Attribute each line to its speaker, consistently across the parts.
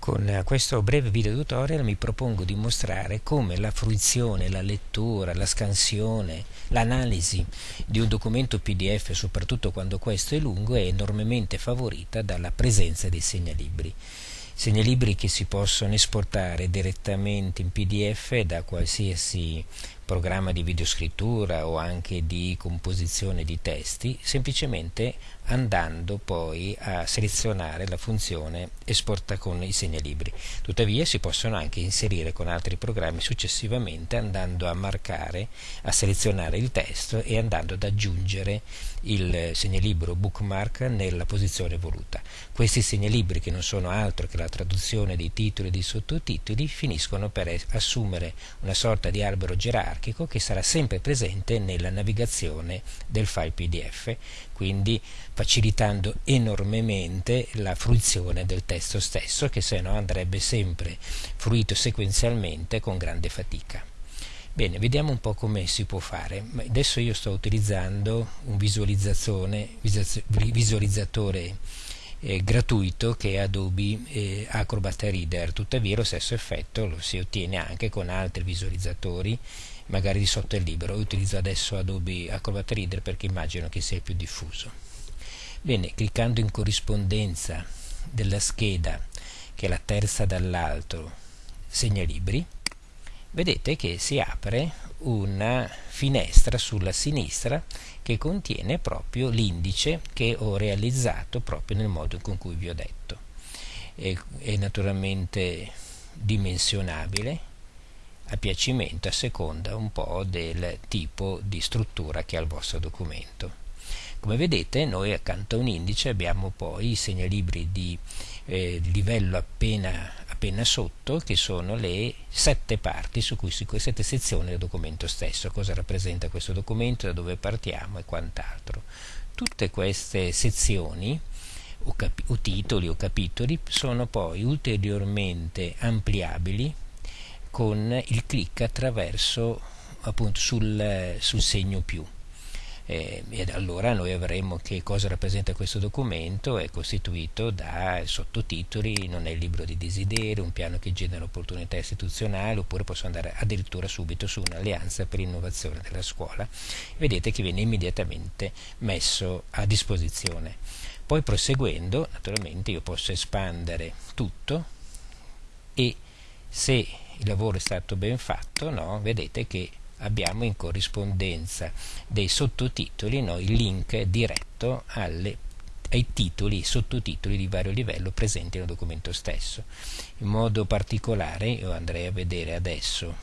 Speaker 1: Con questo breve video tutorial mi propongo di mostrare come la fruizione, la lettura, la scansione, l'analisi di un documento PDF, soprattutto quando questo è lungo, è enormemente favorita dalla presenza dei segnalibri. Segnalibri che si possono esportare direttamente in PDF da qualsiasi programma di videoscrittura o anche di composizione di testi, semplicemente andando poi a selezionare la funzione esporta con i segnalibri. Tuttavia si possono anche inserire con altri programmi successivamente andando a marcare, a selezionare il testo e andando ad aggiungere il segnalibro bookmark nella posizione voluta. Questi segnalibri che non sono altro che la traduzione dei titoli e dei sottotitoli finiscono per assumere una sorta di albero gerarchico che sarà sempre presente nella navigazione del file PDF, quindi facilitando enormemente la fruizione del testo stesso che se no andrebbe sempre fruito sequenzialmente con grande fatica. Bene, vediamo un po' come si può fare. Adesso io sto utilizzando un visualizzatore eh, gratuito che è Adobe eh, Acrobat Reader, tuttavia lo stesso effetto lo si ottiene anche con altri visualizzatori magari di software libero. Io utilizzo adesso Adobe Acrobat Reader perché immagino che sia il più diffuso. Bene, cliccando in corrispondenza della scheda, che è la terza dall'alto, segnalibri, vedete che si apre una finestra sulla sinistra che contiene proprio l'indice che ho realizzato proprio nel modo con cui vi ho detto. È, è naturalmente dimensionabile a piacimento a seconda un po' del tipo di struttura che ha il vostro documento. Come vedete noi accanto a un indice abbiamo poi i segnalibri di eh, livello appena, appena sotto che sono le sette parti su cui si sette sezioni del documento stesso, cosa rappresenta questo documento, da dove partiamo e quant'altro. Tutte queste sezioni o, o titoli o capitoli sono poi ulteriormente ampliabili con il clic attraverso appunto sul, sul segno più eh, ed allora noi avremo che cosa rappresenta questo documento è costituito da sottotitoli non è il libro di desiderio un piano che genera opportunità istituzionali oppure posso andare addirittura subito su un'alleanza per l'innovazione della scuola vedete che viene immediatamente messo a disposizione poi proseguendo naturalmente io posso espandere tutto e se il lavoro è stato ben fatto, no? vedete che abbiamo in corrispondenza dei sottotitoli no? il link diretto alle, ai titoli, sottotitoli di vario livello presenti nel documento stesso. In modo particolare io andrei a vedere adesso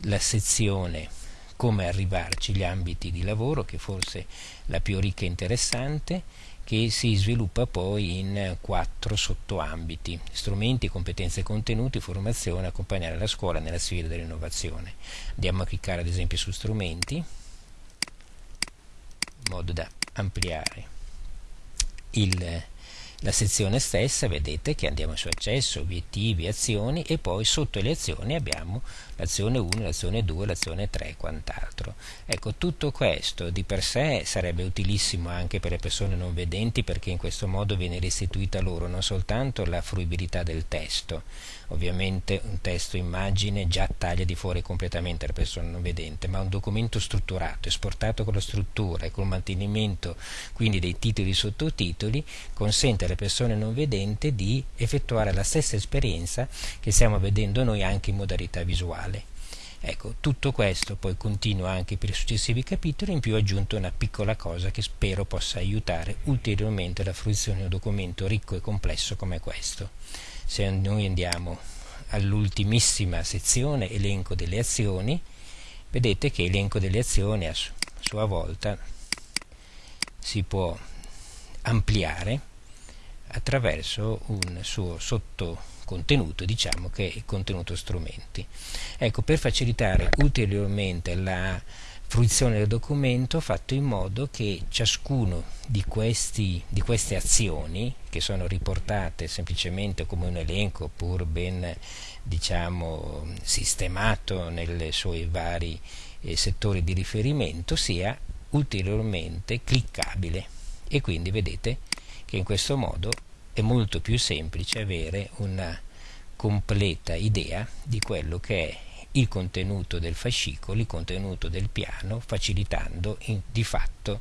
Speaker 1: la sezione come arrivarci, gli ambiti di lavoro, che forse è la più ricca e interessante, che si sviluppa poi in quattro sottoambiti, strumenti, competenze contenuti, formazione, accompagnare la scuola nella sfida dell'innovazione. Andiamo a cliccare ad esempio su strumenti, in modo da ampliare il la sezione stessa vedete che andiamo su accesso, obiettivi, azioni e poi sotto le azioni abbiamo l'azione 1, l'azione 2, l'azione 3 e quant'altro. Ecco, tutto questo di per sé sarebbe utilissimo anche per le persone non vedenti perché in questo modo viene restituita loro non soltanto la fruibilità del testo, ovviamente un testo immagine già taglia di fuori completamente la persona non vedente, ma un documento strutturato, esportato con la struttura e col mantenimento quindi dei titoli e sottotitoli consente alle persone non vedenti di effettuare la stessa esperienza che stiamo vedendo noi anche in modalità visuale. Ecco, tutto questo poi continua anche per i successivi capitoli, in più ho aggiunto una piccola cosa che spero possa aiutare ulteriormente la fruizione di un documento ricco e complesso come questo. Se noi andiamo all'ultimissima sezione, elenco delle azioni, vedete che elenco delle azioni a sua volta si può ampliare attraverso un suo sottocontenuto, diciamo che è il contenuto strumenti. Ecco, per facilitare ulteriormente la fruizione del documento ho fatto in modo che ciascuno di, questi, di queste azioni, che sono riportate semplicemente come un elenco pur ben diciamo, sistemato nei suoi vari eh, settori di riferimento, sia ulteriormente cliccabile e quindi vedete che in questo modo è molto più semplice avere una completa idea di quello che è il contenuto del fascicolo, il contenuto del piano, facilitando in, di fatto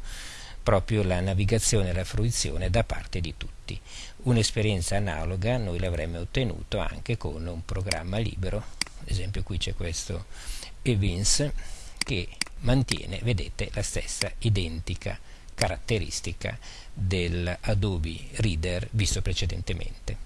Speaker 1: proprio la navigazione e la fruizione da parte di tutti. Un'esperienza analoga noi l'avremmo ottenuto anche con un programma libero, ad esempio qui c'è questo Evins che mantiene, vedete, la stessa identica caratteristica del Adobe Reader visto precedentemente.